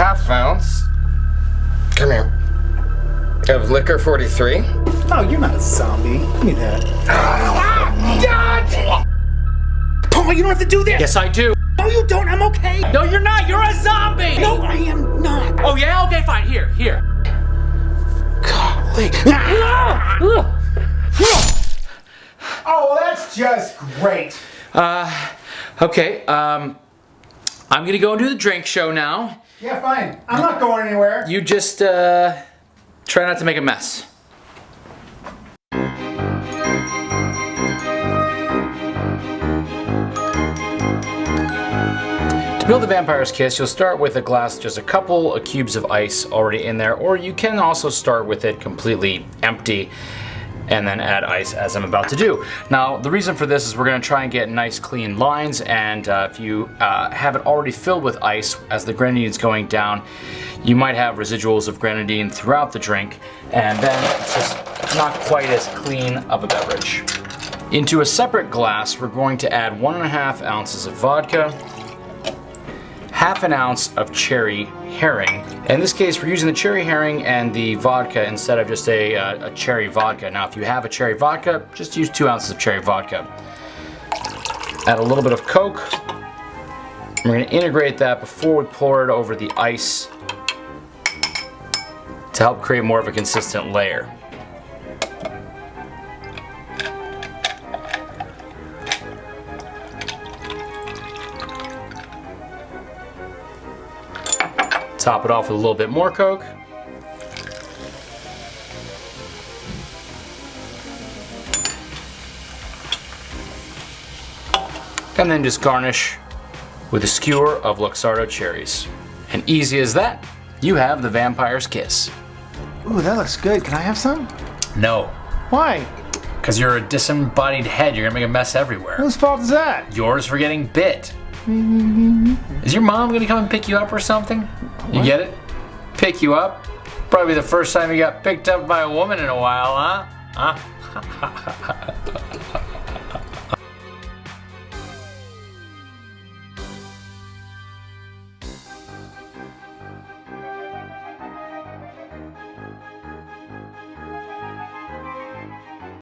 ounce. Come here. Of liquor 43. Oh, you're not a zombie. Give me that. God! Paul, you don't have to do this. Yes, I do. No, you don't. I'm okay. No, you're not. You're a zombie. No, I am not. Oh yeah. Okay, fine. Here, here. Golly. Oh, that's just great. Uh, okay. Um, I'm gonna go and do the drink show now. Yeah, fine. I'm not going anywhere. You just uh, try not to make a mess. To build the Vampire's Kiss, you'll start with a glass, just a couple of cubes of ice already in there, or you can also start with it completely empty and then add ice as I'm about to do. Now, the reason for this is we're gonna try and get nice clean lines, and uh, if you uh, have it already filled with ice as the grenadine is going down, you might have residuals of grenadine throughout the drink, and then it's just not quite as clean of a beverage. Into a separate glass, we're going to add one and a half ounces of vodka, half an ounce of cherry Heering. In this case, we're using the cherry Heering and the vodka instead of just a, uh, a cherry vodka. Now, if you have a cherry vodka, just use two ounces of cherry vodka. Add a little bit of Coke. We're gonna integrate that before we pour it over the ice to help create more of a consistent layer. Top it off with a little bit more Coke. And then just garnish with a skewer of Luxardo cherries. And easy as that, you have the Vampire's Kiss. Ooh, that looks good. Can I have some? No, Why? because you're a disembodied head, you're gonna make a mess everywhere. Whose fault is that? Yours for getting bit. Is your mom gonna come and pick you up or something? You get it? Pick you up? Probably the first time you got picked up by a woman in a while, huh? Huh?